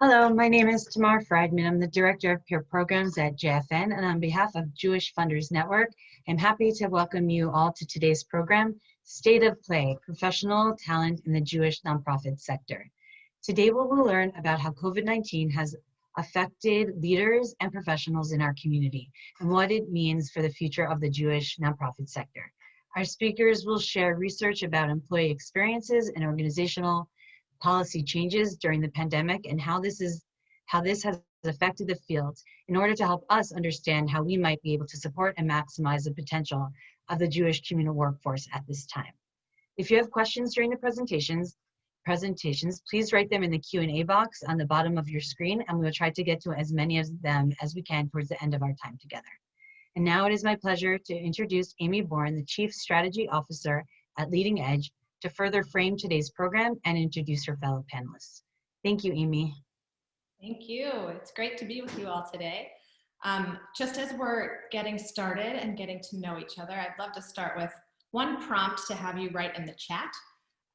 Hello, my name is Tamar Friedman. I'm the Director of Peer Programs at JFN, and on behalf of Jewish Funders Network, I'm happy to welcome you all to today's program, State of Play, Professional Talent in the Jewish Nonprofit Sector. Today we will learn about how COVID-19 has affected leaders and professionals in our community and what it means for the future of the Jewish nonprofit sector. Our speakers will share research about employee experiences and organizational policy changes during the pandemic and how this is how this has affected the field in order to help us understand how we might be able to support and maximize the potential of the Jewish communal workforce at this time. If you have questions during the presentations, presentations, please write them in the Q&A box on the bottom of your screen and we will try to get to as many of them as we can towards the end of our time together. And now it is my pleasure to introduce Amy Bourne, the Chief Strategy Officer at Leading Edge, to further frame today's program and introduce her fellow panelists. Thank you, Amy. Thank you. It's great to be with you all today. Um, just as we're getting started and getting to know each other, I'd love to start with one prompt to have you write in the chat.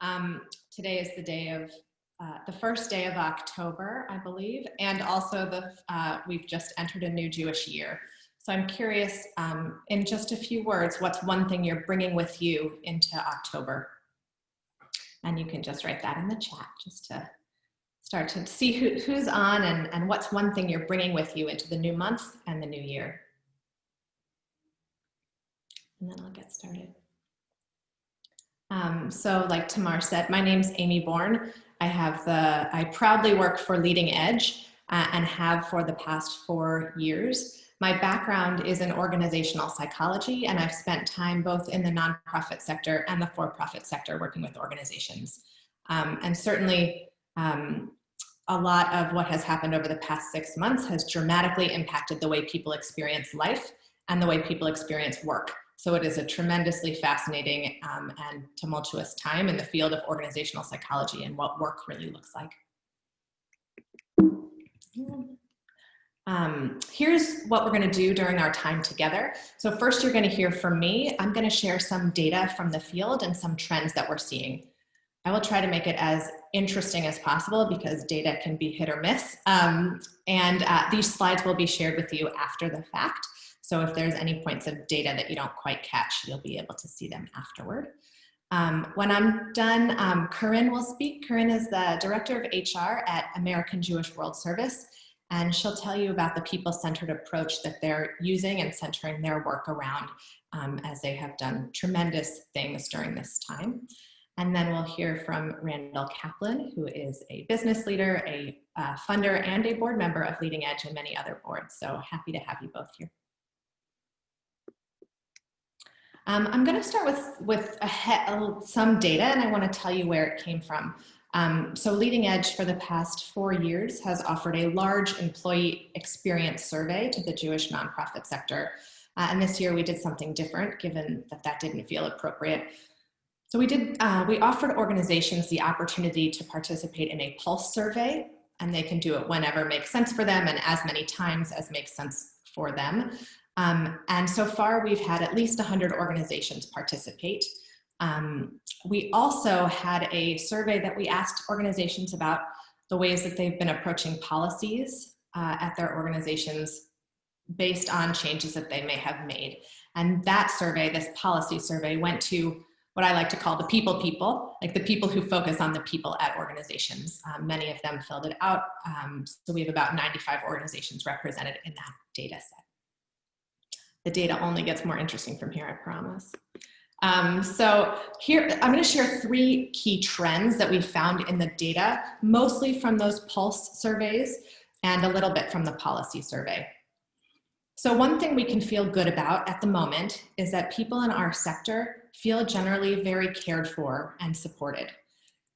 Um, today is the day of, uh, the first day of October, I believe, and also the uh, we've just entered a new Jewish year. So I'm curious, um, in just a few words, what's one thing you're bringing with you into October? And you can just write that in the chat just to start to see who, who's on and, and what's one thing you're bringing with you into the new month and the new year. And then I'll get started. Um, so like Tamar said, my name's Amy Bourne. I have the, I proudly work for Leading Edge uh, and have for the past four years. My background is in organizational psychology, and I've spent time both in the nonprofit sector and the for-profit sector working with organizations. Um, and certainly, um, a lot of what has happened over the past six months has dramatically impacted the way people experience life and the way people experience work. So it is a tremendously fascinating um, and tumultuous time in the field of organizational psychology and what work really looks like. Um, here's what we're gonna do during our time together. So first you're gonna hear from me. I'm gonna share some data from the field and some trends that we're seeing. I will try to make it as interesting as possible because data can be hit or miss. Um, and uh, these slides will be shared with you after the fact. So if there's any points of data that you don't quite catch, you'll be able to see them afterward. Um, when I'm done, um, Corinne will speak. Corinne is the Director of HR at American Jewish World Service and she'll tell you about the people-centered approach that they're using and centering their work around um, as they have done tremendous things during this time. And then we'll hear from Randall Kaplan, who is a business leader, a uh, funder, and a board member of Leading Edge and many other boards. So happy to have you both here. Um, I'm going to start with, with a, some data, and I want to tell you where it came from. Um, so Leading Edge for the past four years has offered a large employee experience survey to the Jewish nonprofit sector. Uh, and this year we did something different given that that didn't feel appropriate. So we did, uh, we offered organizations the opportunity to participate in a pulse survey and they can do it whenever makes sense for them and as many times as makes sense for them. Um, and so far we've had at least 100 organizations participate. Um, we also had a survey that we asked organizations about the ways that they've been approaching policies uh, at their organizations based on changes that they may have made. And that survey, this policy survey, went to what I like to call the people people, like the people who focus on the people at organizations. Um, many of them filled it out. Um, so we have about 95 organizations represented in that data set. The data only gets more interesting from here, I promise. Um, so here, I'm gonna share three key trends that we found in the data, mostly from those pulse surveys and a little bit from the policy survey. So one thing we can feel good about at the moment is that people in our sector feel generally very cared for and supported.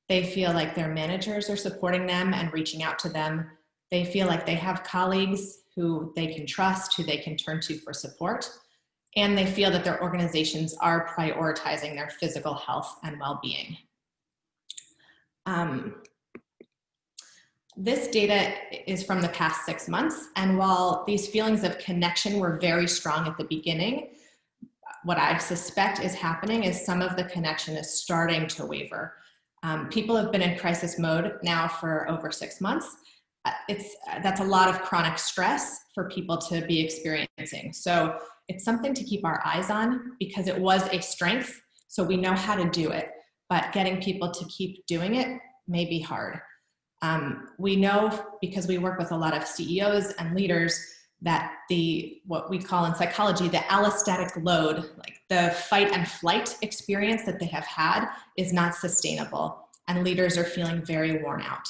They feel like their managers are supporting them and reaching out to them. They feel like they have colleagues who they can trust, who they can turn to for support and they feel that their organizations are prioritizing their physical health and well-being. Um, this data is from the past six months, and while these feelings of connection were very strong at the beginning, what I suspect is happening is some of the connection is starting to waver. Um, people have been in crisis mode now for over six months, uh, it's uh, that's a lot of chronic stress for people to be experiencing. So it's something to keep our eyes on because it was a strength, so we know how to do it. But getting people to keep doing it may be hard. Um, we know because we work with a lot of CEOs and leaders that the what we call in psychology the allostatic load, like the fight and flight experience that they have had, is not sustainable, and leaders are feeling very worn out.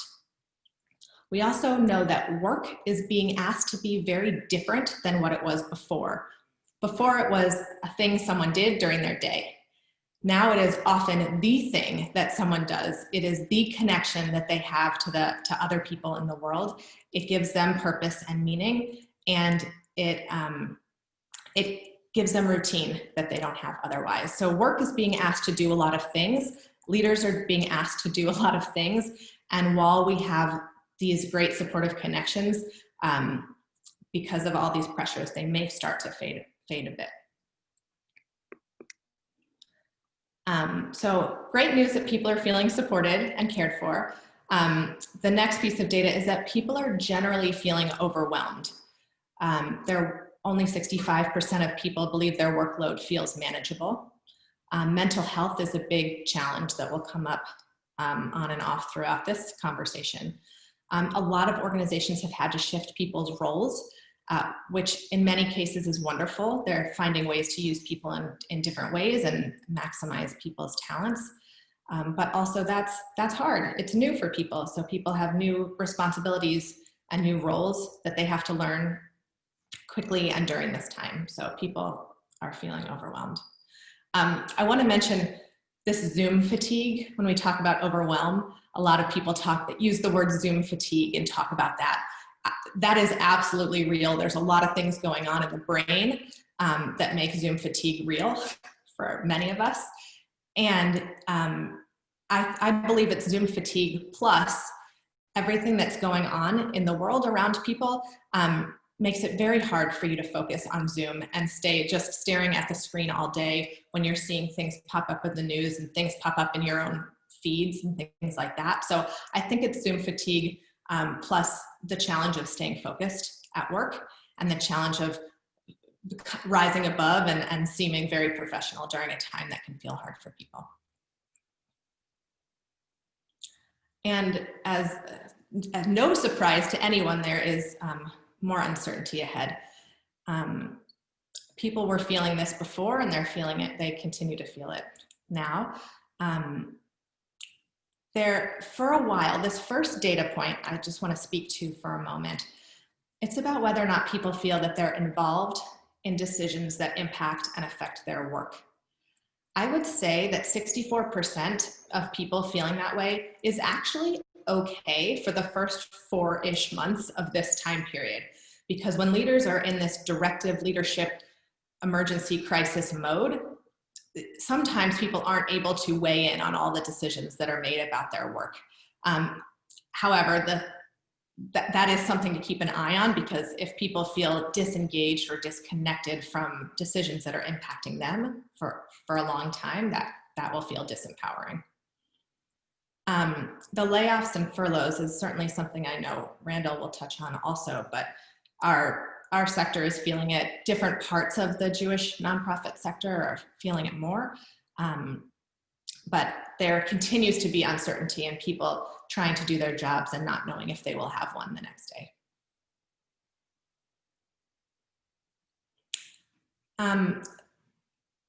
We also know that work is being asked to be very different than what it was before. Before it was a thing someone did during their day. Now it is often the thing that someone does. It is the connection that they have to, the, to other people in the world. It gives them purpose and meaning and it, um, it gives them routine that they don't have otherwise. So work is being asked to do a lot of things. Leaders are being asked to do a lot of things. And while we have these great supportive connections, um, because of all these pressures, they may start to fade, fade a bit. Um, so great news that people are feeling supported and cared for. Um, the next piece of data is that people are generally feeling overwhelmed. Um, there only 65% of people believe their workload feels manageable. Um, mental health is a big challenge that will come up um, on and off throughout this conversation. Um, a lot of organizations have had to shift people's roles uh, which in many cases is wonderful. They're finding ways to use people in, in different ways and maximize people's talents. Um, but also that's, that's hard. It's new for people. So people have new responsibilities and new roles that they have to learn quickly and during this time. So people are feeling overwhelmed. Um, I wanna mention this Zoom fatigue. When we talk about overwhelm, a lot of people talk that use the word Zoom fatigue and talk about that that is absolutely real. There's a lot of things going on in the brain um, that make Zoom fatigue real for many of us. And um, I, I believe it's Zoom fatigue plus everything that's going on in the world around people um, makes it very hard for you to focus on Zoom and stay just staring at the screen all day when you're seeing things pop up in the news and things pop up in your own feeds and things like that. So I think it's Zoom fatigue um, plus the challenge of staying focused at work and the challenge of rising above and, and seeming very professional during a time that can feel hard for people. And as, as no surprise to anyone, there is um, more uncertainty ahead. Um, people were feeling this before and they're feeling it, they continue to feel it now. Um, there, for a while, this first data point I just want to speak to for a moment. It's about whether or not people feel that they're involved in decisions that impact and affect their work. I would say that 64% of people feeling that way is actually okay for the first four-ish months of this time period. Because when leaders are in this directive leadership emergency crisis mode, sometimes people aren't able to weigh in on all the decisions that are made about their work. Um, however, the, that, that is something to keep an eye on because if people feel disengaged or disconnected from decisions that are impacting them for, for a long time, that, that will feel disempowering. Um, the layoffs and furloughs is certainly something I know Randall will touch on also, but our our sector is feeling it. Different parts of the Jewish nonprofit sector are feeling it more. Um, but there continues to be uncertainty and people trying to do their jobs and not knowing if they will have one the next day. Um,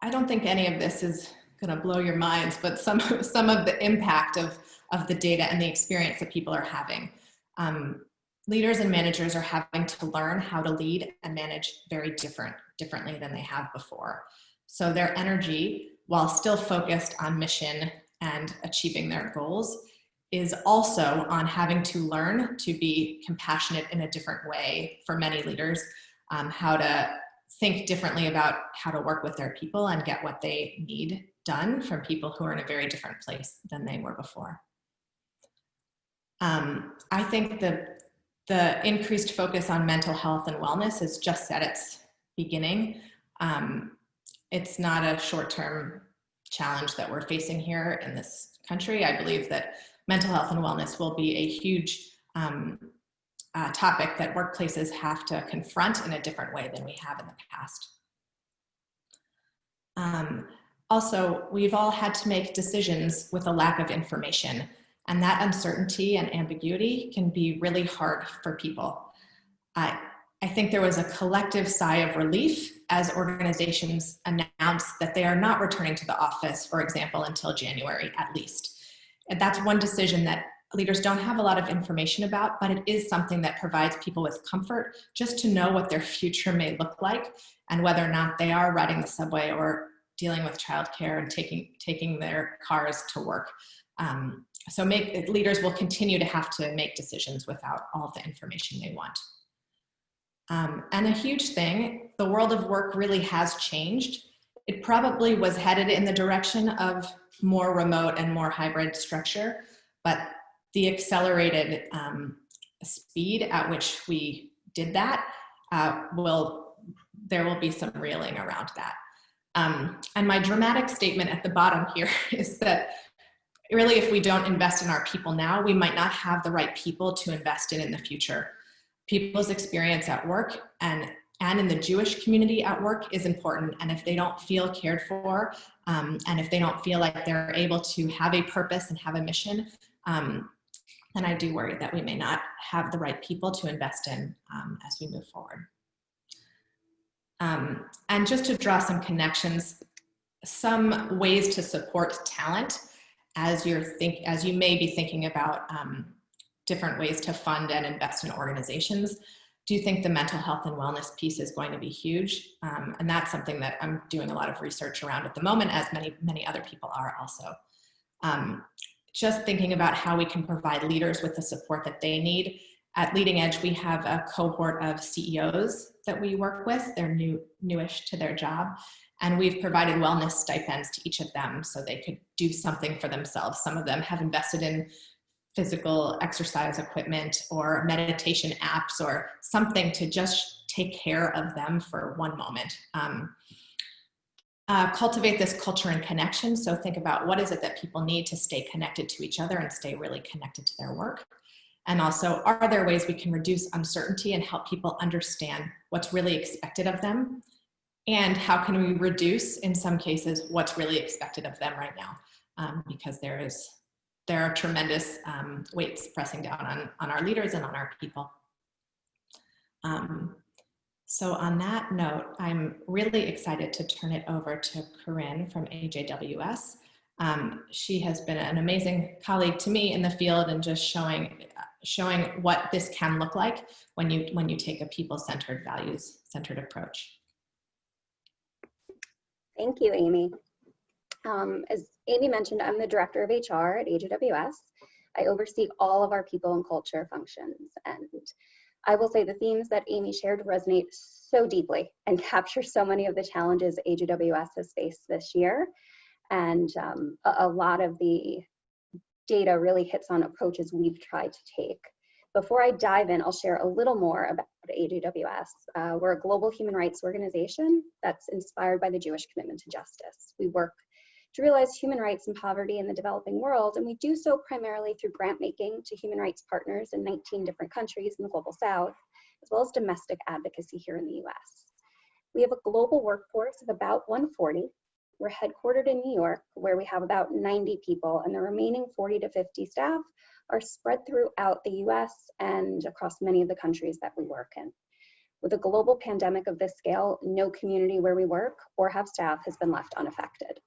I don't think any of this is going to blow your minds, but some, some of the impact of, of the data and the experience that people are having. Um, leaders and managers are having to learn how to lead and manage very different, differently than they have before. So their energy, while still focused on mission and achieving their goals, is also on having to learn to be compassionate in a different way for many leaders, um, how to think differently about how to work with their people and get what they need done from people who are in a very different place than they were before. Um, I think the the increased focus on mental health and wellness is just at its beginning. Um, it's not a short-term challenge that we're facing here in this country. I believe that mental health and wellness will be a huge um, uh, topic that workplaces have to confront in a different way than we have in the past. Um, also, we've all had to make decisions with a lack of information, and that uncertainty and ambiguity can be really hard for people. I, I think there was a collective sigh of relief as organizations announced that they are not returning to the office, for example, until January at least. And that's one decision that leaders don't have a lot of information about, but it is something that provides people with comfort just to know what their future may look like and whether or not they are riding the subway or dealing with childcare and taking, taking their cars to work. Um, so make, leaders will continue to have to make decisions without all the information they want. Um, and a huge thing, the world of work really has changed. It probably was headed in the direction of more remote and more hybrid structure, but the accelerated um, speed at which we did that uh, will, there will be some reeling around that. Um, and my dramatic statement at the bottom here is that really if we don't invest in our people now, we might not have the right people to invest in in the future. People's experience at work and, and in the Jewish community at work is important. And if they don't feel cared for, um, and if they don't feel like they're able to have a purpose and have a mission, um, then I do worry that we may not have the right people to invest in um, as we move forward. Um, and just to draw some connections, some ways to support talent as you're think as you may be thinking about um, different ways to fund and invest in organizations. Do you think the mental health and wellness piece is going to be huge? Um, and that's something that I'm doing a lot of research around at the moment, as many many other people are also. Um, just thinking about how we can provide leaders with the support that they need at Leading Edge, we have a cohort of CEOs that we work with. They're new, newish to their job. And we've provided wellness stipends to each of them so they could do something for themselves. Some of them have invested in physical exercise equipment or meditation apps or something to just take care of them for one moment. Um, uh, cultivate this culture and connection. So think about what is it that people need to stay connected to each other and stay really connected to their work. And also, are there ways we can reduce uncertainty and help people understand what's really expected of them? And how can we reduce, in some cases, what's really expected of them right now? Um, because there is there are tremendous um, weights pressing down on, on our leaders and on our people. Um, so on that note, I'm really excited to turn it over to Corinne from AJWS. Um, she has been an amazing colleague to me in the field and just showing showing what this can look like when you when you take a people-centered values-centered approach. Thank you, Amy. Um, as Amy mentioned, I'm the director of HR at AJWS. I oversee all of our people and culture functions. And I will say the themes that Amy shared resonate so deeply and capture so many of the challenges AJWS has faced this year. And um, a, a lot of the data really hits on approaches we've tried to take. Before I dive in, I'll share a little more about AJWS. Uh, we're a global human rights organization that's inspired by the Jewish commitment to justice. We work to realize human rights and poverty in the developing world, and we do so primarily through grant making to human rights partners in 19 different countries in the global south, as well as domestic advocacy here in the US. We have a global workforce of about 140, we're headquartered in New York, where we have about 90 people, and the remaining 40 to 50 staff are spread throughout the US and across many of the countries that we work in. With a global pandemic of this scale, no community where we work or have staff has been left unaffected.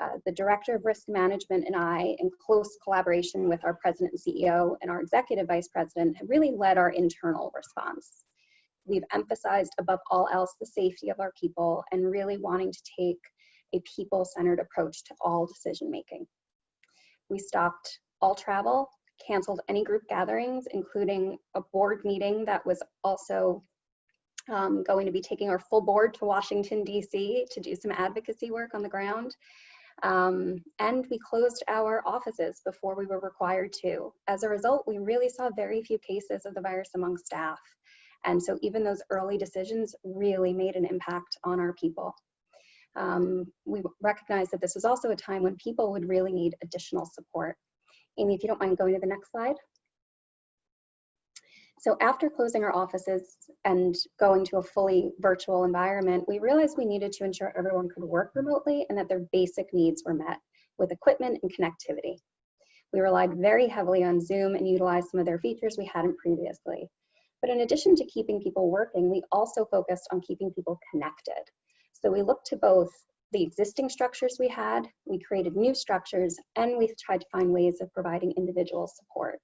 Uh, the Director of Risk Management and I, in close collaboration with our President and CEO and our Executive Vice President, have really led our internal response. We've emphasized above all else the safety of our people and really wanting to take a people-centered approach to all decision making. We stopped all travel, canceled any group gatherings, including a board meeting that was also um, going to be taking our full board to Washington, D.C. to do some advocacy work on the ground. Um, and we closed our offices before we were required to. As a result, we really saw very few cases of the virus among staff. And so even those early decisions really made an impact on our people um, we recognize that this was also a time when people would really need additional support. Amy, if you don't mind going to the next slide. So after closing our offices and going to a fully virtual environment, we realized we needed to ensure everyone could work remotely and that their basic needs were met with equipment and connectivity. We relied very heavily on Zoom and utilized some of their features we hadn't previously. But in addition to keeping people working, we also focused on keeping people connected. So we looked to both the existing structures we had, we created new structures, and we've tried to find ways of providing individual support.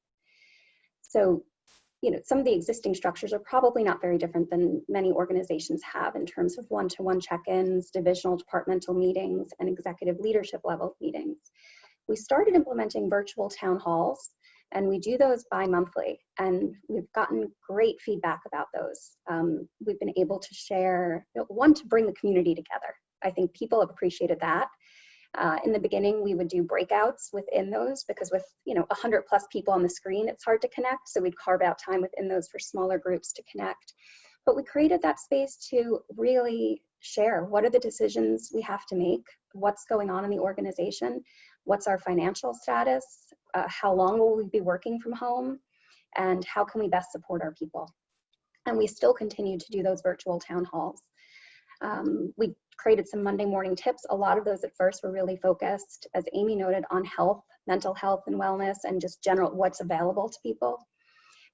So, you know, some of the existing structures are probably not very different than many organizations have in terms of one-to-one check-ins, divisional departmental meetings, and executive leadership level meetings. We started implementing virtual town halls and we do those bi-monthly and we've gotten great feedback about those. Um, we've been able to share, you know, one, to bring the community together. I think people have appreciated that. Uh, in the beginning, we would do breakouts within those because with you know 100 plus people on the screen, it's hard to connect. So we'd carve out time within those for smaller groups to connect. But we created that space to really share what are the decisions we have to make, what's going on in the organization, what's our financial status, uh, how long will we be working from home, and how can we best support our people. And we still continue to do those virtual town halls. Um, we created some Monday morning tips. A lot of those at first were really focused, as Amy noted, on health, mental health and wellness, and just general what's available to people.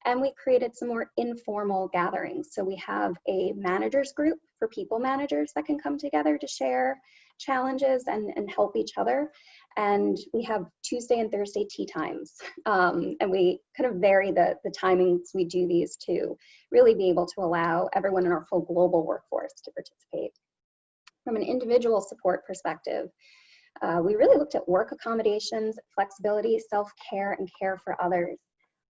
And we created some more informal gatherings. So we have a managers group for people managers that can come together to share challenges and, and help each other. And we have Tuesday and Thursday tea times. Um, and we kind of vary the, the timings we do these to really be able to allow everyone in our full global workforce to participate. From an individual support perspective, uh, we really looked at work accommodations, flexibility, self-care, and care for others.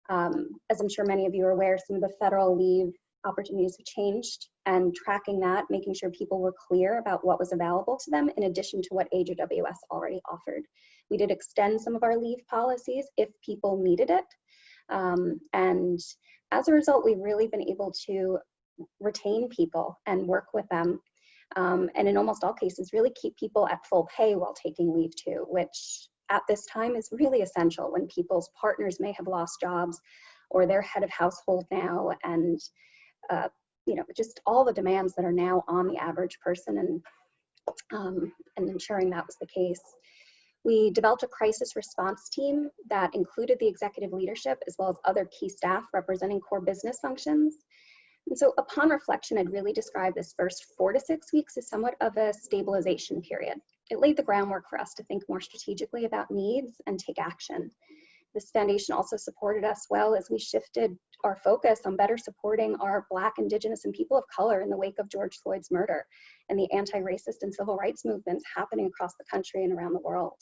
Um, as I'm sure many of you are aware, some of the federal leave opportunities have changed and tracking that, making sure people were clear about what was available to them in addition to what AJWS already offered. We did extend some of our leave policies if people needed it. Um, and as a result, we've really been able to retain people and work with them. Um, and in almost all cases, really keep people at full pay while taking leave too, which at this time is really essential when people's partners may have lost jobs or they're head of household now and uh, you know just all the demands that are now on the average person and um, and ensuring that was the case. We developed a crisis response team that included the executive leadership as well as other key staff representing core business functions. And so upon reflection, I'd really describe this first four to six weeks as somewhat of a stabilization period it laid the groundwork for us to think more strategically about needs and take action. This foundation also supported us well as we shifted our focus on better supporting our Black, Indigenous, and people of color in the wake of George Floyd's murder and the anti-racist and civil rights movements happening across the country and around the world.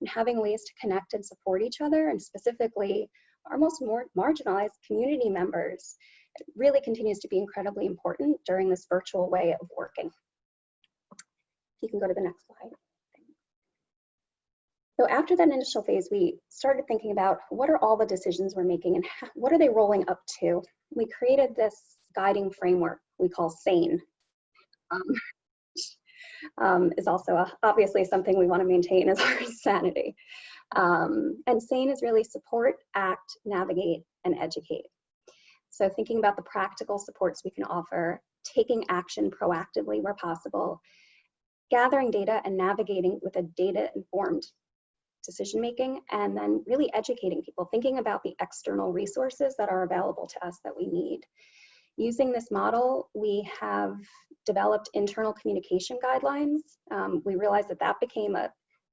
And having ways to connect and support each other, and specifically our most more marginalized community members, really continues to be incredibly important during this virtual way of working. You can go to the next slide. So after that initial phase, we started thinking about what are all the decisions we're making and what are they rolling up to? We created this guiding framework we call SANE. Um, um, is also a, obviously something we want to maintain as our sanity. Um, and SANE is really support, act, navigate, and educate. So thinking about the practical supports we can offer, taking action proactively where possible, gathering data and navigating with a data-informed decision making and then really educating people, thinking about the external resources that are available to us that we need. Using this model, we have developed internal communication guidelines. Um, we realized that that became a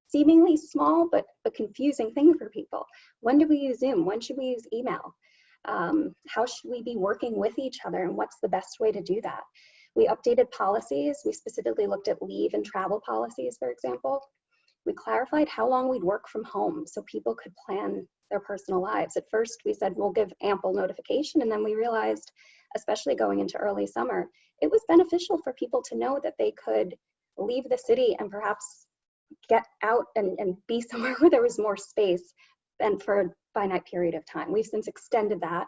seemingly small but a confusing thing for people. When do we use Zoom? When should we use email? Um, how should we be working with each other and what's the best way to do that? We updated policies. We specifically looked at leave and travel policies, for example. We clarified how long we'd work from home so people could plan their personal lives. At first, we said we'll give ample notification, and then we realized, especially going into early summer, it was beneficial for people to know that they could leave the city and perhaps get out and, and be somewhere where there was more space and for a finite period of time. We've since extended that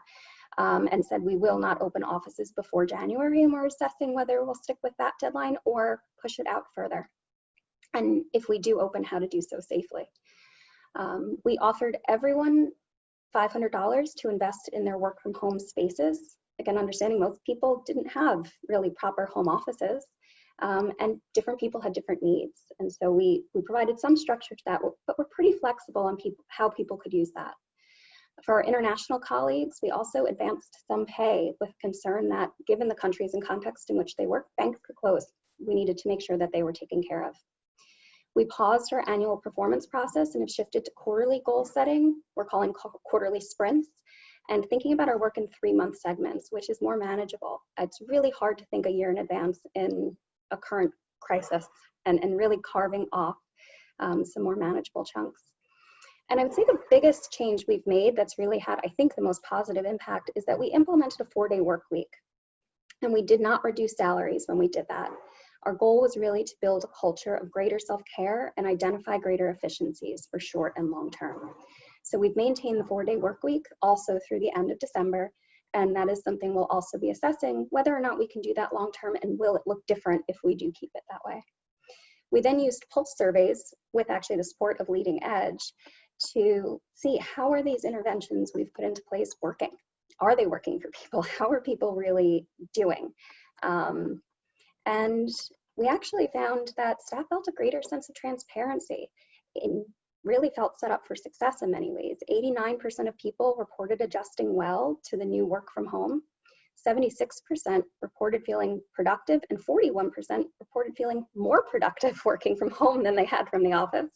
um, and said we will not open offices before January, and we're assessing whether we'll stick with that deadline or push it out further and if we do open, how to do so safely. Um, we offered everyone $500 to invest in their work from home spaces. Again, understanding most people didn't have really proper home offices um, and different people had different needs. And so we, we provided some structure to that, but we're pretty flexible on how people could use that. For our international colleagues, we also advanced some pay with concern that given the countries and context in which they work, banks could close. We needed to make sure that they were taken care of. We paused our annual performance process and have shifted to quarterly goal setting. We're calling quarterly sprints and thinking about our work in three month segments, which is more manageable. It's really hard to think a year in advance in a current crisis and, and really carving off um, some more manageable chunks. And I would say the biggest change we've made that's really had, I think, the most positive impact is that we implemented a four day work week. And we did not reduce salaries when we did that. Our goal was really to build a culture of greater self-care and identify greater efficiencies for short and long term. So we've maintained the four-day work week also through the end of December, and that is something we'll also be assessing whether or not we can do that long term and will it look different if we do keep it that way. We then used pulse surveys with actually the support of Leading Edge to see how are these interventions we've put into place working? Are they working for people? How are people really doing? Um, and we actually found that staff felt a greater sense of transparency and really felt set up for success in many ways. 89% of people reported adjusting well to the new work from home. 76% reported feeling productive and 41% reported feeling more productive working from home than they had from the office.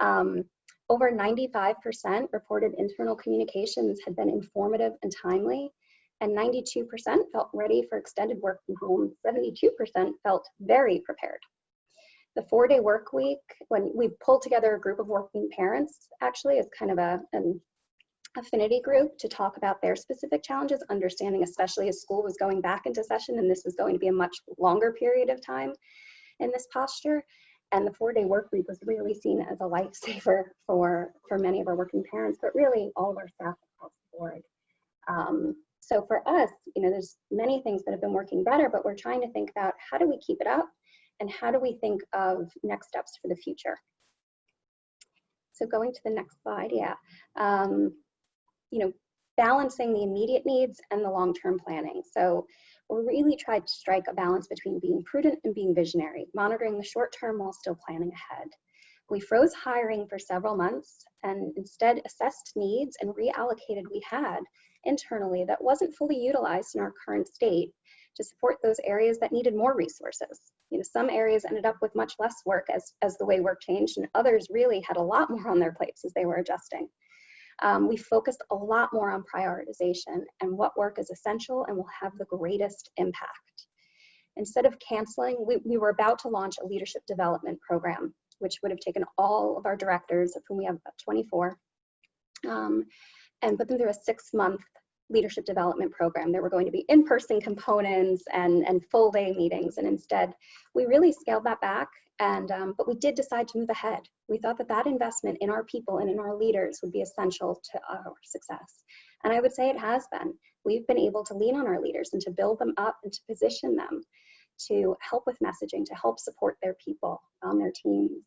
Um, over 95% reported internal communications had been informative and timely, and 92% felt ready for extended work from home. 72% felt very prepared. The four day work week, when we pulled together a group of working parents, actually is kind of a, an affinity group to talk about their specific challenges, understanding especially as school was going back into session and this was going to be a much longer period of time in this posture. And the four day work week was really seen as a lifesaver for, for many of our working parents, but really all of our staff across the board. Um, so for us, you know, there's many things that have been working better, but we're trying to think about how do we keep it up and how do we think of next steps for the future. So going to the next slide, yeah. Um, you know, balancing the immediate needs and the long-term planning. So we really tried to strike a balance between being prudent and being visionary, monitoring the short term while still planning ahead. We froze hiring for several months and instead assessed needs and reallocated we had internally that wasn't fully utilized in our current state to support those areas that needed more resources. You know, some areas ended up with much less work as, as the way work changed, and others really had a lot more on their plates as they were adjusting. Um, we focused a lot more on prioritization and what work is essential and will have the greatest impact. Instead of canceling, we, we were about to launch a leadership development program, which would have taken all of our directors, of whom we have about 24, um, and put them through a six month leadership development program. There were going to be in-person components and, and full day meetings. And instead, we really scaled that back. And, um, but we did decide to move ahead. We thought that that investment in our people and in our leaders would be essential to our success. And I would say it has been. We've been able to lean on our leaders and to build them up and to position them to help with messaging, to help support their people on their teams.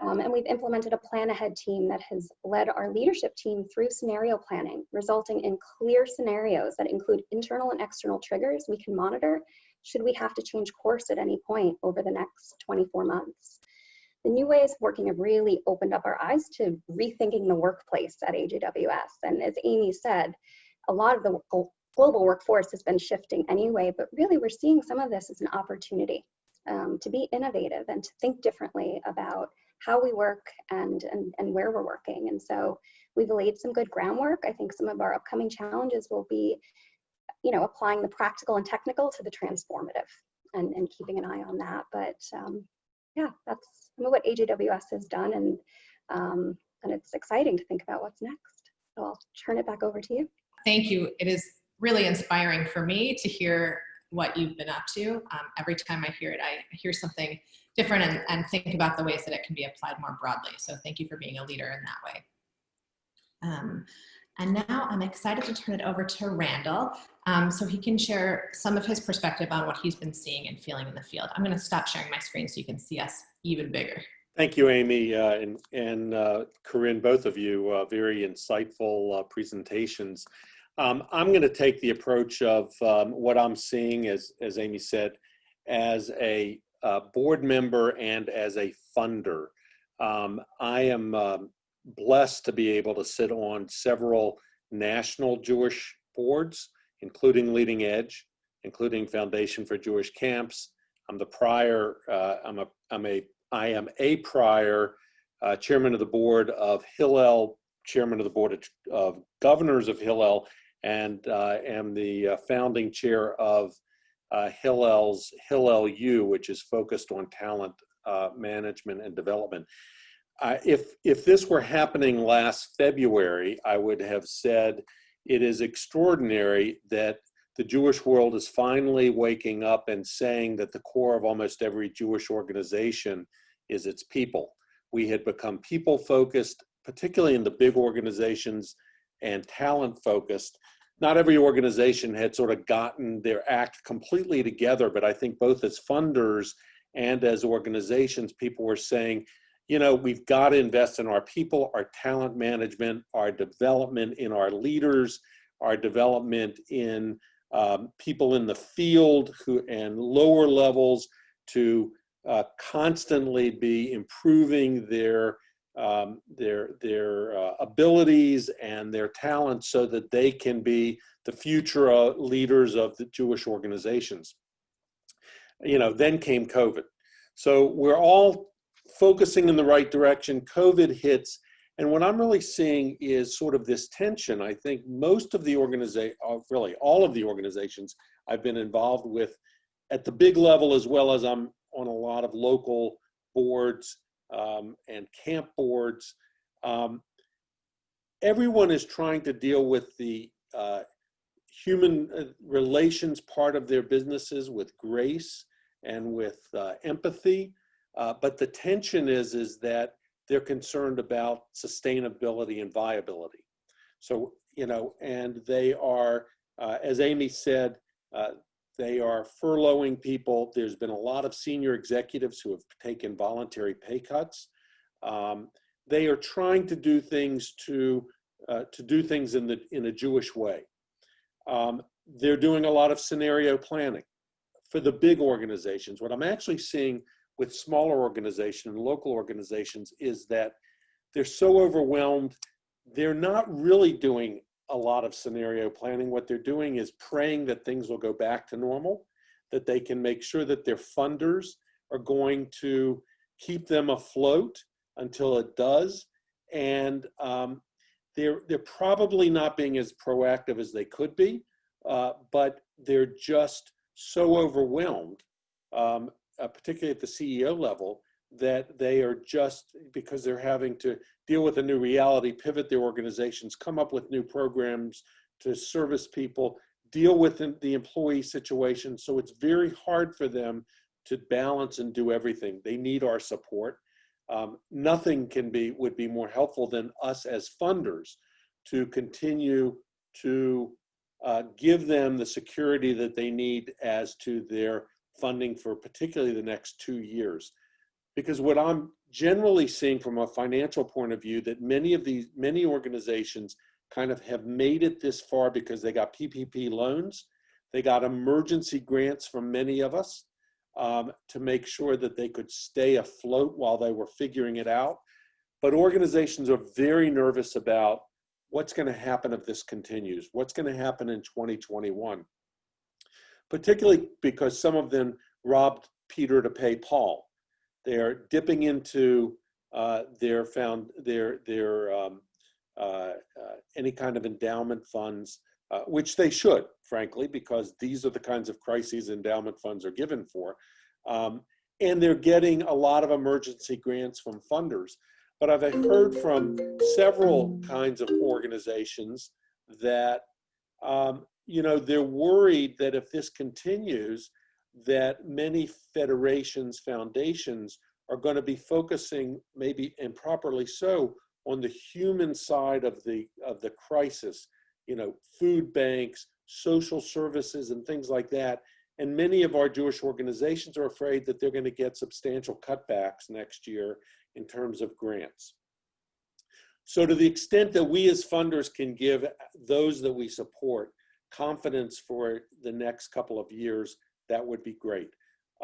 Um, and we've implemented a plan ahead team that has led our leadership team through scenario planning, resulting in clear scenarios that include internal and external triggers we can monitor should we have to change course at any point over the next 24 months. The new ways of working have really opened up our eyes to rethinking the workplace at AJWS. And as Amy said, a lot of the global workforce has been shifting anyway, but really we're seeing some of this as an opportunity um, to be innovative and to think differently about how we work and, and, and where we're working. And so we've laid some good groundwork. I think some of our upcoming challenges will be, you know, applying the practical and technical to the transformative and, and keeping an eye on that. But um, yeah, that's what AJWS has done and, um, and it's exciting to think about what's next. So I'll turn it back over to you. Thank you. It is really inspiring for me to hear what you've been up to. Um, every time I hear it, I hear something different and, and think about the ways that it can be applied more broadly. So thank you for being a leader in that way. Um, and now I'm excited to turn it over to Randall um, so he can share some of his perspective on what he's been seeing and feeling in the field. I'm gonna stop sharing my screen so you can see us even bigger. Thank you, Amy, uh, and, and uh, Corinne, both of you, uh, very insightful uh, presentations. Um, I'm going to take the approach of um, what I'm seeing, as, as Amy said, as a board member and as a funder. Um, I am um, blessed to be able to sit on several national Jewish boards, including Leading Edge, including Foundation for Jewish Camps. I'm the prior, uh, I'm a, I'm a I am a prior uh, chairman of the board of Hillel, chairman of the board of, of governors of Hillel, and uh, am the uh, founding chair of uh, Hillel's Hillel U, which is focused on talent uh, management and development. Uh, if, if this were happening last February, I would have said it is extraordinary that the Jewish world is finally waking up and saying that the core of almost every Jewish organization is its people. We had become people focused, particularly in the big organizations and talent focused. Not every organization had sort of gotten their act completely together, but I think both as funders and as organizations, people were saying, you know, we've got to invest in our people, our talent management, our development in our leaders, our development in um, people in the field who and lower levels to uh, constantly be improving their um, their their uh, abilities and their talents so that they can be the future uh, leaders of the Jewish organizations. You know, then came COVID. So we're all focusing in the right direction. COVID hits, and what I'm really seeing is sort of this tension. I think most of the organization, uh, really all of the organizations I've been involved with at the big level as well as I'm on a lot of local boards um, and camp boards. Um, everyone is trying to deal with the uh, human uh, relations part of their businesses with grace and with uh, empathy. Uh, but the tension is, is that they're concerned about sustainability and viability. So, you know, and they are, uh, as Amy said, uh, they are furloughing people. There's been a lot of senior executives who have taken voluntary pay cuts. Um, they are trying to do things to uh, to do things in the in a Jewish way. Um, they're doing a lot of scenario planning for the big organizations. What I'm actually seeing with smaller organizations and local organizations is that they're so overwhelmed. They're not really doing a lot of scenario planning. What they're doing is praying that things will go back to normal, that they can make sure that their funders are going to keep them afloat until it does. And um, they're, they're probably not being as proactive as they could be, uh, but they're just so overwhelmed, um, uh, particularly at the CEO level, that they are just because they're having to deal with a new reality, pivot their organizations, come up with new programs to service people, deal with the employee situation. So it's very hard for them to balance and do everything. They need our support. Um, nothing can be would be more helpful than us as funders to continue to uh, give them the security that they need as to their funding for particularly the next two years because what I'm generally seeing from a financial point of view that many of these, many organizations kind of have made it this far because they got PPP loans, they got emergency grants from many of us um, to make sure that they could stay afloat while they were figuring it out. But organizations are very nervous about what's going to happen if this continues, what's going to happen in 2021, particularly because some of them robbed Peter to pay Paul. They're dipping into uh, their found their their um, uh, uh, any kind of endowment funds, uh, which they should, frankly, because these are the kinds of crises endowment funds are given for. Um, and they're getting a lot of emergency grants from funders. But I've heard from several kinds of organizations that, um, you know, they're worried that if this continues, that many federations, foundations are going to be focusing, maybe improperly so, on the human side of the of the crisis. You know, food banks, social services, and things like that. And many of our Jewish organizations are afraid that they're going to get substantial cutbacks next year in terms of grants. So to the extent that we as funders can give those that we support confidence for the next couple of years, that would be great.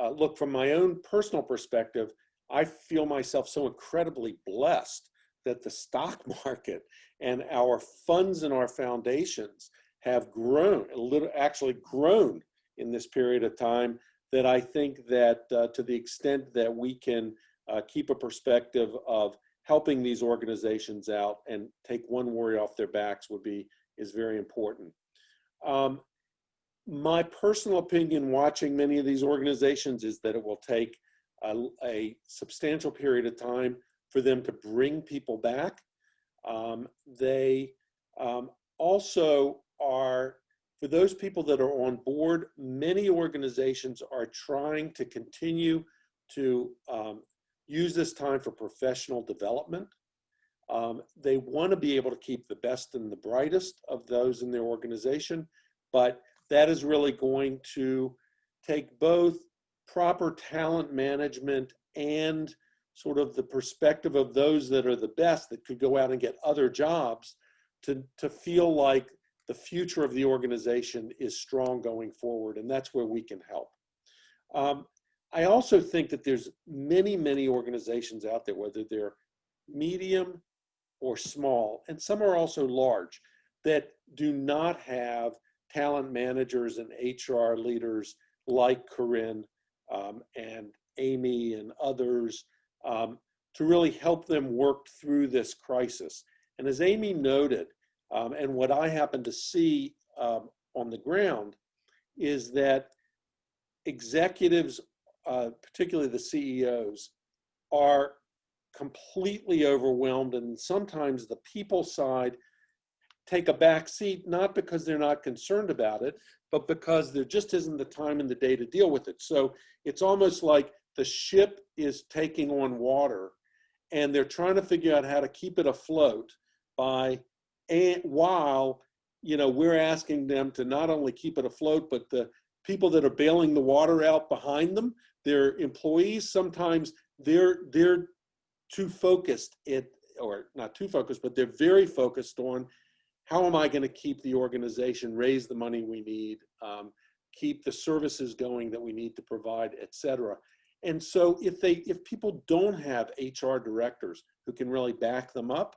Uh, look, from my own personal perspective, I feel myself so incredibly blessed that the stock market and our funds and our foundations have grown, a little, actually grown in this period of time that I think that uh, to the extent that we can uh, keep a perspective of helping these organizations out and take one worry off their backs would be, is very important. Um, my personal opinion watching many of these organizations is that it will take a, a substantial period of time for them to bring people back. Um, they um, also are, for those people that are on board, many organizations are trying to continue to um, use this time for professional development. Um, they want to be able to keep the best and the brightest of those in their organization, but that is really going to take both proper talent management and sort of the perspective of those that are the best that could go out and get other jobs to, to feel like the future of the organization is strong going forward. And that's where we can help. Um, I also think that there's many, many organizations out there, whether they're medium or small, and some are also large, that do not have talent managers and HR leaders like Corinne um, and Amy and others um, to really help them work through this crisis. And as Amy noted, um, and what I happen to see um, on the ground is that executives, uh, particularly the CEOs, are completely overwhelmed and sometimes the people side take a back seat, not because they're not concerned about it, but because there just isn't the time in the day to deal with it. So it's almost like the ship is taking on water and they're trying to figure out how to keep it afloat by and while you know we're asking them to not only keep it afloat but the people that are bailing the water out behind them their employees sometimes they're they're too focused it or not too focused but they're very focused on how am i going to keep the organization raise the money we need um, keep the services going that we need to provide et cetera? And so if they if people don't have hr directors who can really back them up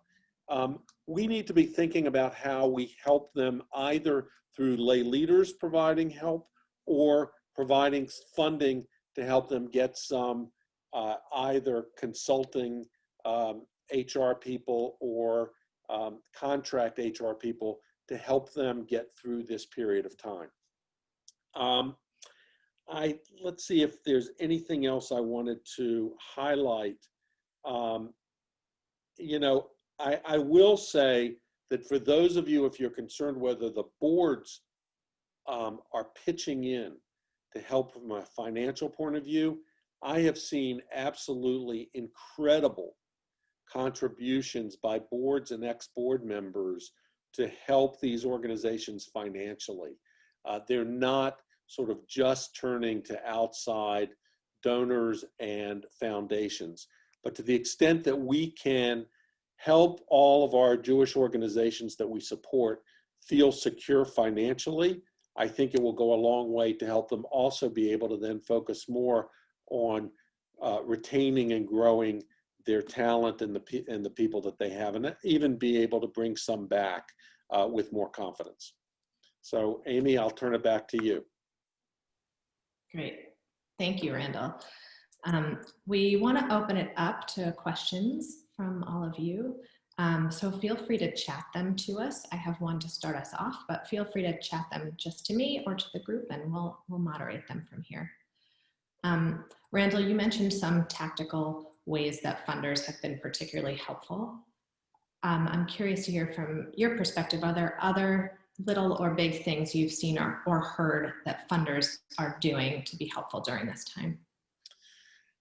um, we need to be thinking about how we help them either through lay leaders providing help or providing funding to help them get some uh, either consulting um, HR people or um, contract HR people to help them get through this period of time. Um, I let's see if there's anything else I wanted to highlight. Um, you know, I, I will say that for those of you, if you're concerned whether the boards um, are pitching in to help from a financial point of view, I have seen absolutely incredible contributions by boards and ex-board members to help these organizations financially. Uh, they're not sort of just turning to outside donors and foundations. But to the extent that we can help all of our Jewish organizations that we support feel secure financially, I think it will go a long way to help them also be able to then focus more on uh, retaining and growing their talent and the, and the people that they have, and even be able to bring some back uh, with more confidence. So Amy, I'll turn it back to you. Great. Thank you, Randall. Um, we want to open it up to questions from all of you. Um, so feel free to chat them to us. I have one to start us off, but feel free to chat them just to me or to the group and we'll, we'll moderate them from here. Um, Randall, you mentioned some tactical ways that funders have been particularly helpful. Um, I'm curious to hear from your perspective, are there other little or big things you've seen or, or heard that funders are doing to be helpful during this time?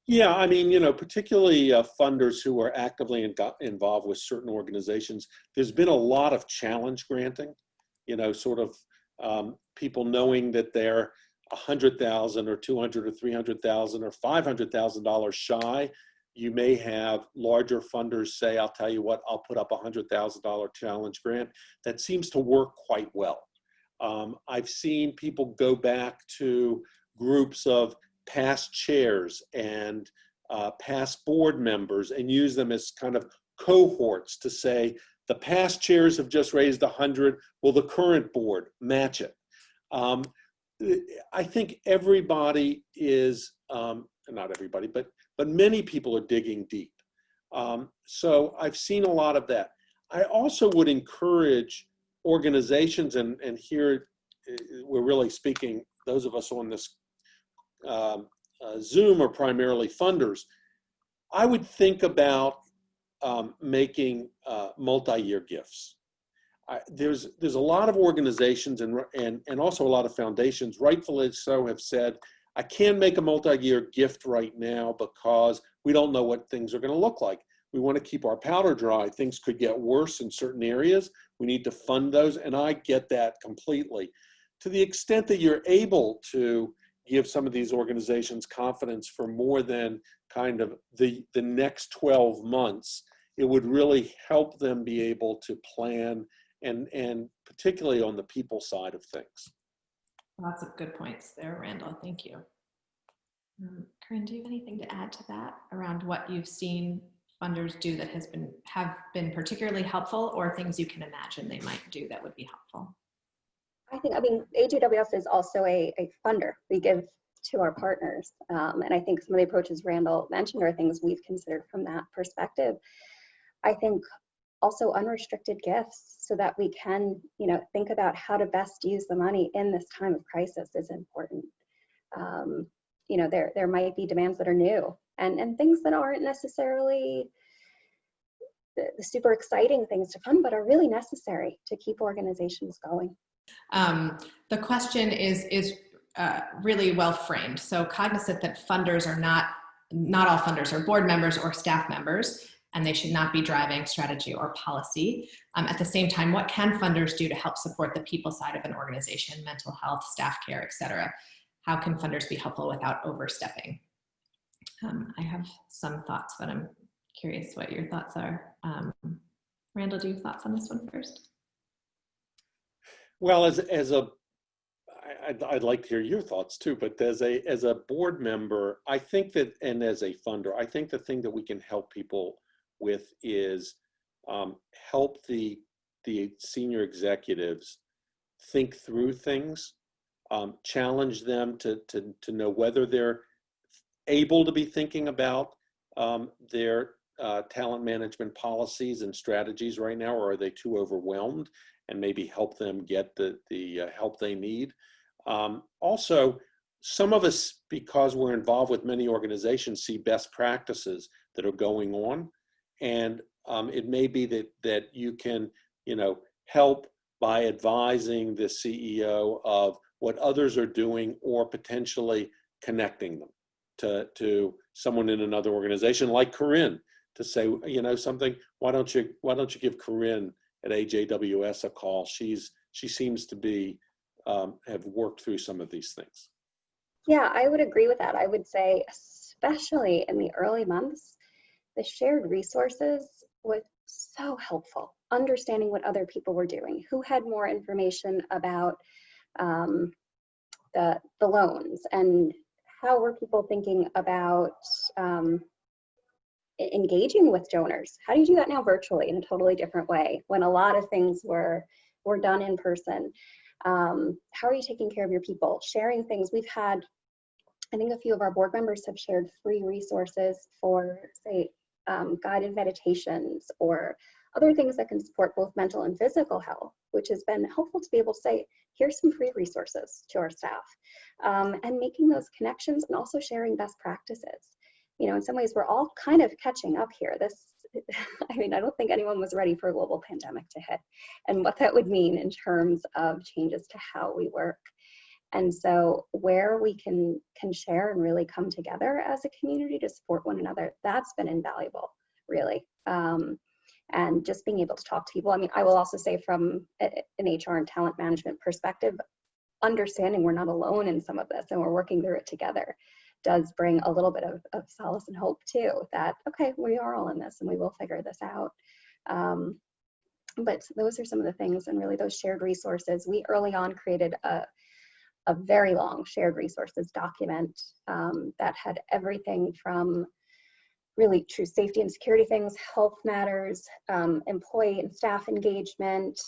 Yeah, I mean, you know, particularly uh, funders who are actively in, involved with certain organizations, there's been a lot of challenge granting, you know, sort of um, people knowing that they're 100,000 or 200 or 300,000 or $500,000 shy you may have larger funders say, I'll tell you what, I'll put up a $100,000 challenge grant. That seems to work quite well. Um, I've seen people go back to groups of past chairs and uh, past board members and use them as kind of cohorts to say, the past chairs have just raised 100, will the current board match it? Um, I think everybody is, um, not everybody, but, but many people are digging deep. Um, so I've seen a lot of that. I also would encourage organizations, and, and here uh, we're really speaking, those of us on this um, uh, Zoom are primarily funders. I would think about um, making uh, multi-year gifts. I, there's there's a lot of organizations and and and also a lot of foundations, rightfully so, have said I can't make a multi-year gift right now because we don't know what things are going to look like. We want to keep our powder dry. Things could get worse in certain areas. We need to fund those, and I get that completely. To the extent that you're able to give some of these organizations confidence for more than kind of the the next 12 months, it would really help them be able to plan and, and particularly on the people side of things. Lots of good points there, Randall. Thank you. Um, Corinne, do you have anything to add to that around what you've seen funders do that has been have been particularly helpful or things you can imagine they might do that would be helpful? I think, I mean, AJWS is also a, a funder. We give to our partners. Um, and I think some of the approaches Randall mentioned are things we've considered from that perspective. I think also unrestricted gifts so that we can, you know, think about how to best use the money in this time of crisis is important. Um, you know, there there might be demands that are new and and things that aren't necessarily the, the super exciting things to fund, but are really necessary to keep organizations going. Um, the question is is uh, really well framed. So cognizant that funders are not not all funders are board members or staff members and they should not be driving strategy or policy. Um, at the same time, what can funders do to help support the people side of an organization, mental health, staff care, et cetera? How can funders be helpful without overstepping? Um, I have some thoughts, but I'm curious what your thoughts are. Um, Randall, do you have thoughts on this one first? Well, as, as a, I'd, I'd like to hear your thoughts too, but as a, as a board member, I think that, and as a funder, I think the thing that we can help people with is um, help the the senior executives think through things, um, challenge them to, to, to know whether they're able to be thinking about um, their uh, talent management policies and strategies right now, or are they too overwhelmed and maybe help them get the, the uh, help they need. Um, also, some of us, because we're involved with many organizations, see best practices that are going on and um, it may be that that you can you know help by advising the CEO of what others are doing or potentially connecting them to to someone in another organization like Corinne to say you know something why don't you why don't you give Corinne at AJWS a call she's she seems to be um, have worked through some of these things. Yeah, I would agree with that. I would say, especially in the early months, the shared resources was so helpful. Understanding what other people were doing, who had more information about um, the, the loans and how were people thinking about um, engaging with donors? How do you do that now virtually in a totally different way when a lot of things were, were done in person? Um, how are you taking care of your people? Sharing things. We've had, I think a few of our board members have shared free resources for, say, um, guided meditations or other things that can support both mental and physical health, which has been helpful to be able to say, here's some free resources to our staff. Um, and making those connections and also sharing best practices. You know, in some ways, we're all kind of catching up here. This, I mean, I don't think anyone was ready for a global pandemic to hit and what that would mean in terms of changes to how we work. And so where we can can share and really come together as a community to support one another, that's been invaluable, really. Um, and just being able to talk to people. I mean, I will also say from an HR and talent management perspective, understanding we're not alone in some of this and we're working through it together. does bring a little bit of, of solace and hope too that, okay, we are all in this and we will figure this out. Um, but those are some of the things and really those shared resources. We early on created a, a very long shared resources document um, that had everything from really true safety and security things, health matters, um, employee and staff engagement,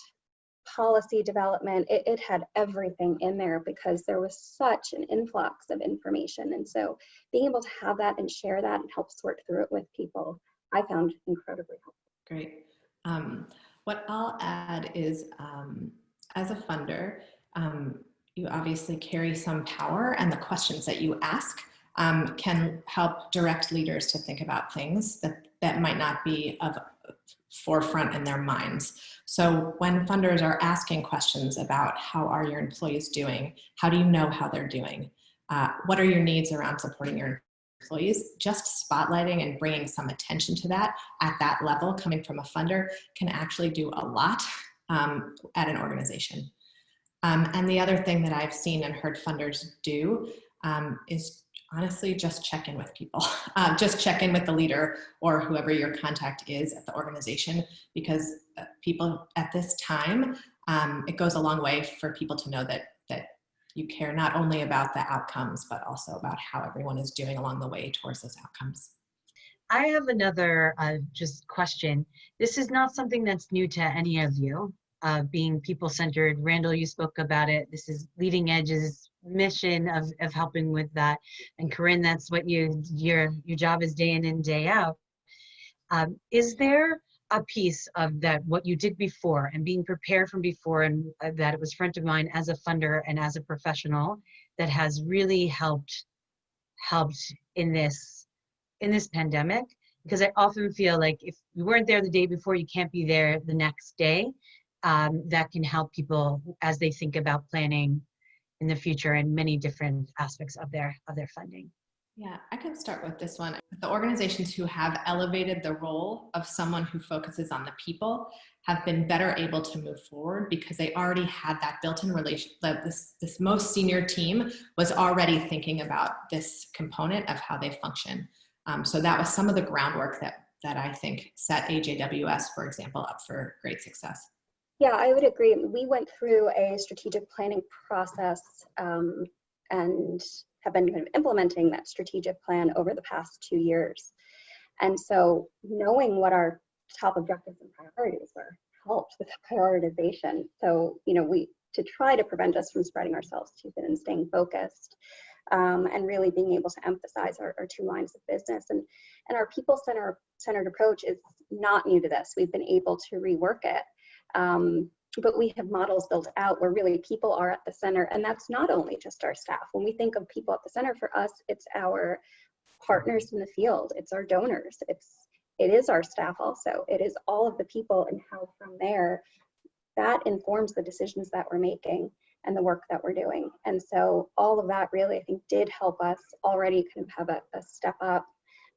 policy development. It, it had everything in there because there was such an influx of information. And so being able to have that and share that and help sort through it with people, I found incredibly helpful. Great. Um, what I'll add is um, as a funder, um, you obviously carry some power and the questions that you ask um, can help direct leaders to think about things that, that might not be of forefront in their minds. So when funders are asking questions about how are your employees doing, how do you know how they're doing, uh, what are your needs around supporting your employees, just spotlighting and bringing some attention to that at that level coming from a funder can actually do a lot um, at an organization. Um, and the other thing that I've seen and heard funders do um, is honestly just check in with people. Uh, just check in with the leader or whoever your contact is at the organization because uh, people at this time, um, it goes a long way for people to know that, that you care not only about the outcomes, but also about how everyone is doing along the way towards those outcomes. I have another uh, just question. This is not something that's new to any of you, uh, being people-centered. Randall, you spoke about it. This is Leading Edge's mission of, of helping with that. And Corinne, that's what you your your job is day in and day out. Um, is there a piece of that what you did before and being prepared from before and uh, that it was front of mind as a funder and as a professional that has really helped helped in this in this pandemic because I often feel like if you weren't there the day before, you can't be there the next day. Um, that can help people as they think about planning in the future in many different aspects of their of their funding. Yeah, I can start with this one. The organizations who have elevated the role of someone who focuses on the people have been better able to move forward because they already had that built-in relation this this most senior team was already thinking about this component of how they function. Um, so that was some of the groundwork that that I think set AJWS, for example, up for great success. Yeah, I would agree. We went through a strategic planning process um, and have been kind of implementing that strategic plan over the past two years. And so knowing what our top objectives and priorities were helped with prioritization. So, you know, we to try to prevent us from spreading ourselves too thin and staying focused um, and really being able to emphasize our, our two lines of business. And, and our people center, centered approach is not new to this. We've been able to rework it. Um, but we have models built out where really people are at the center and that's not only just our staff. When we think of people at the center for us it's our partners in the field it's our donors it's it is our staff also it is all of the people and how from there that informs the decisions that we're making and the work that we're doing. And so all of that really i think did help us already kind of have a, a step up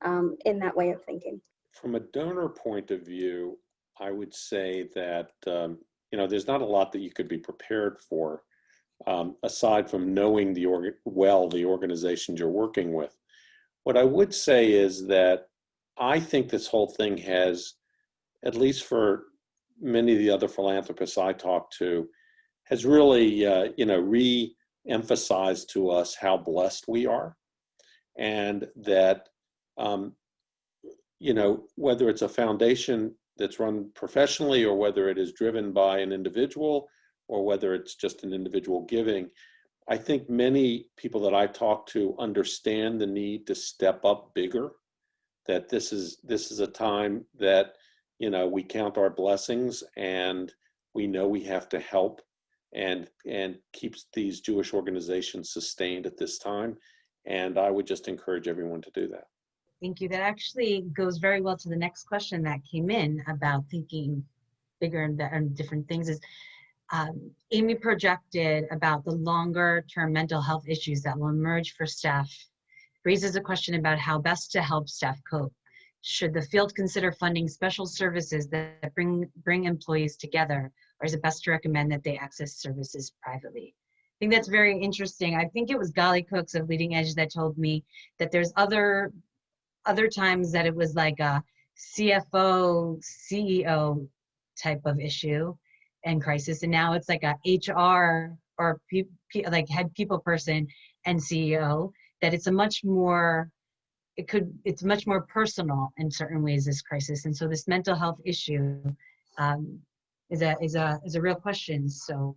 um, in that way of thinking. From a donor point of view i would say that um, you know, there's not a lot that you could be prepared for um, aside from knowing the org well the organizations you're working with. What I would say is that I think this whole thing has, at least for many of the other philanthropists I talk to, has really, uh, you know, re-emphasized to us how blessed we are, and that, um, you know, whether it's a foundation that's run professionally or whether it is driven by an individual or whether it's just an individual giving. I think many people that I talk to understand the need to step up bigger, that this is, this is a time that, you know, we count our blessings and we know we have to help and, and keeps these Jewish organizations sustained at this time. And I would just encourage everyone to do that. Thank you. That actually goes very well to the next question that came in about thinking bigger and, and different things is um, Amy projected about the longer term mental health issues that will emerge for staff raises a question about how best to help staff cope. Should the field consider funding special services that bring, bring employees together, or is it best to recommend that they access services privately? I think that's very interesting. I think it was Gali Cooks of Leading Edge that told me that there's other other times that it was like a CFO, CEO type of issue and crisis, and now it's like a HR or pe- pe- like head people person and CEO. That it's a much more it could it's much more personal in certain ways this crisis. And so this mental health issue um, is a is a is a real question. So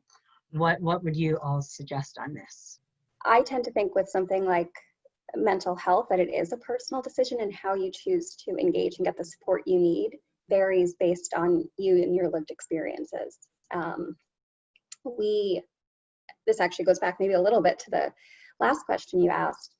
what what would you all suggest on this? I tend to think with something like mental health that it is a personal decision and how you choose to engage and get the support you need varies based on you and your lived experiences. Um, we, this actually goes back maybe a little bit to the last question you asked.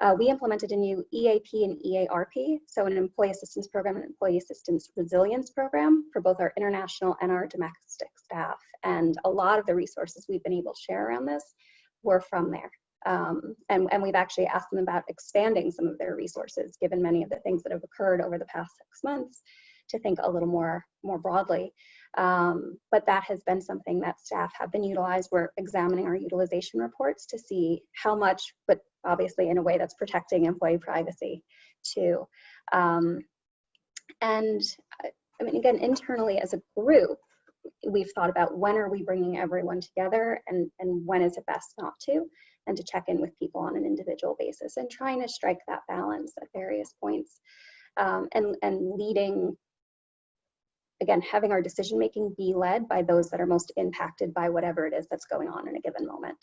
Uh, we implemented a new EAP and EARP, so an employee assistance program and employee assistance resilience program for both our international and our domestic staff. And a lot of the resources we've been able to share around this were from there. Um, and, and we've actually asked them about expanding some of their resources, given many of the things that have occurred over the past six months, to think a little more, more broadly. Um, but that has been something that staff have been utilized. We're examining our utilization reports to see how much, but obviously in a way that's protecting employee privacy too. Um, and I mean, again, internally as a group, we've thought about when are we bringing everyone together and, and when is it best not to, and to check in with people on an individual basis and trying to strike that balance at various points um, and, and leading, again, having our decision making be led by those that are most impacted by whatever it is that's going on in a given moment.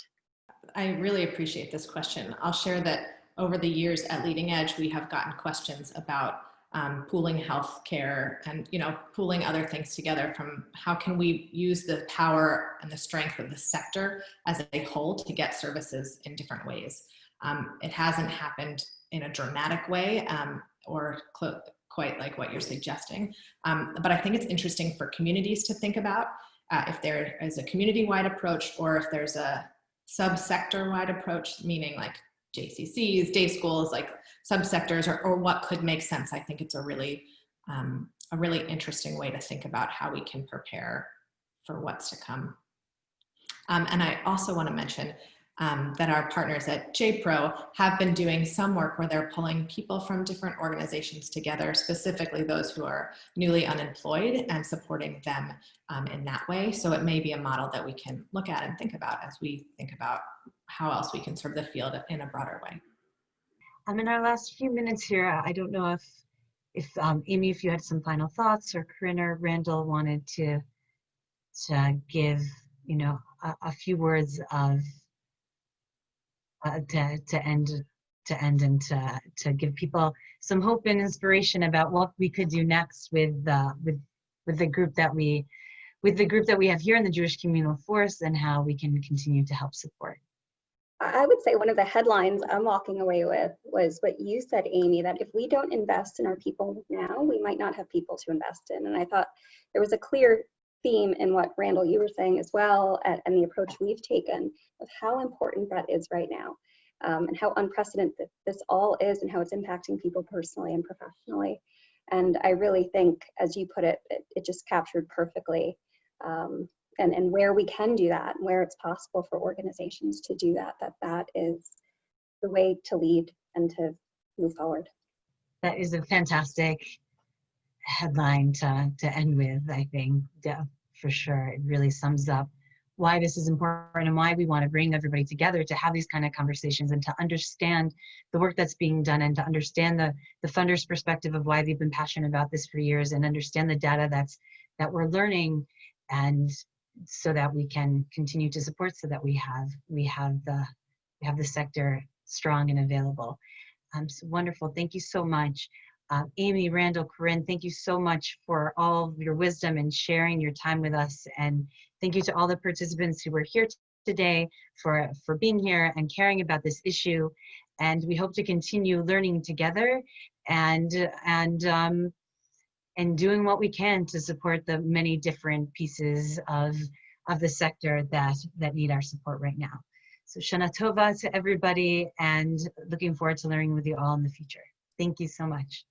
I really appreciate this question. I'll share that over the years at Leading Edge, we have gotten questions about um, pooling healthcare and you know pooling other things together from how can we use the power and the strength of the sector as a whole to get services in different ways. Um, it hasn't happened in a dramatic way um, or quite like what you're suggesting, um, but I think it's interesting for communities to think about uh, if there is a community-wide approach or if there's a subsector-wide approach, meaning like JCCs, day schools, like subsectors, or, or what could make sense. I think it's a really, um, a really interesting way to think about how we can prepare for what's to come. Um, and I also want to mention um, that our partners at JPRO have been doing some work where they're pulling people from different organizations together, specifically those who are newly unemployed and supporting them um, in that way. So it may be a model that we can look at and think about as we think about how else we can serve the field in a broader way. Um, in our last few minutes here, I don't know if, if um, Amy, if you had some final thoughts or Corinne or Randall wanted to, to give, you know, a, a few words of uh, to, to end to end and to, to give people some hope and inspiration about what we could do next with uh, with with the group that we with the group that we have here in the Jewish Communal Force and how we can continue to help support. I would say one of the headlines I'm walking away with was what you said, Amy, that if we don't invest in our people now, we might not have people to invest in. And I thought there was a clear theme in what Randall, you were saying as well, and, and the approach we've taken of how important that is right now. Um, and how unprecedented this all is and how it's impacting people personally and professionally. And I really think, as you put it, it, it just captured perfectly um, and, and where we can do that, and where it's possible for organizations to do that, that that is the way to lead and to move forward. That is a fantastic headline to, to end with, I think, yeah, for sure. It really sums up why this is important and why we want to bring everybody together to have these kind of conversations and to understand the work that's being done and to understand the, the funders perspective of why they've been passionate about this for years and understand the data that's that we're learning and so that we can continue to support so that we have we have the we have the sector strong and available. Um, so wonderful. Thank you so much uh, amy randall corinne thank you so much for all of your wisdom and sharing your time with us and thank you to all the participants who were here today for for being here and caring about this issue and we hope to continue learning together and and um, and doing what we can to support the many different pieces of, of the sector that, that need our support right now. So Shana Tova to everybody and looking forward to learning with you all in the future. Thank you so much.